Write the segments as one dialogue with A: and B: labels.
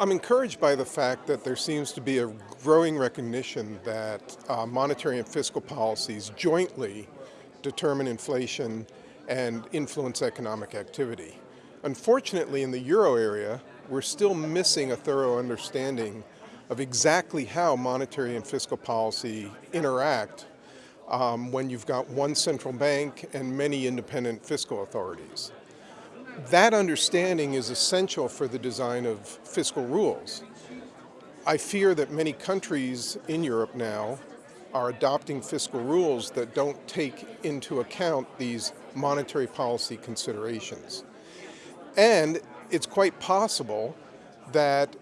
A: I'm encouraged by the fact that there seems to be a growing recognition that uh, monetary and fiscal policies jointly determine inflation and influence economic activity. Unfortunately, in the euro area, we're still missing a thorough understanding of exactly how monetary and fiscal policy interact um, when you've got one central bank and many independent fiscal authorities. That understanding is essential for the design of fiscal rules. I fear that many countries in Europe now are adopting fiscal rules that don't take into account these monetary policy considerations. And it's quite possible that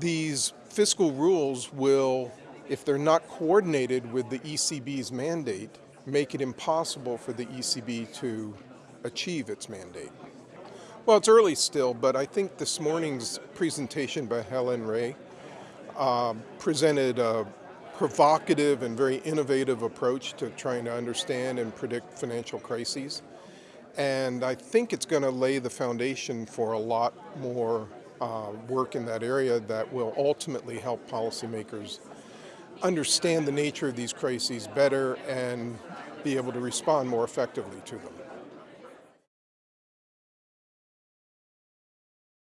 A: these fiscal rules will, if they're not coordinated with the ECB's mandate, make it impossible for the ECB to achieve its mandate. Well, it's early still, but I think this morning's presentation by Hélène Rey uh, presented a provocative and very innovative approach to trying to understand and predict financial crises. And I think it's going to lay the foundation for a lot more uh, work in that area that will ultimately help policymakers understand the nature of these crises better and be able to respond more effectively to them.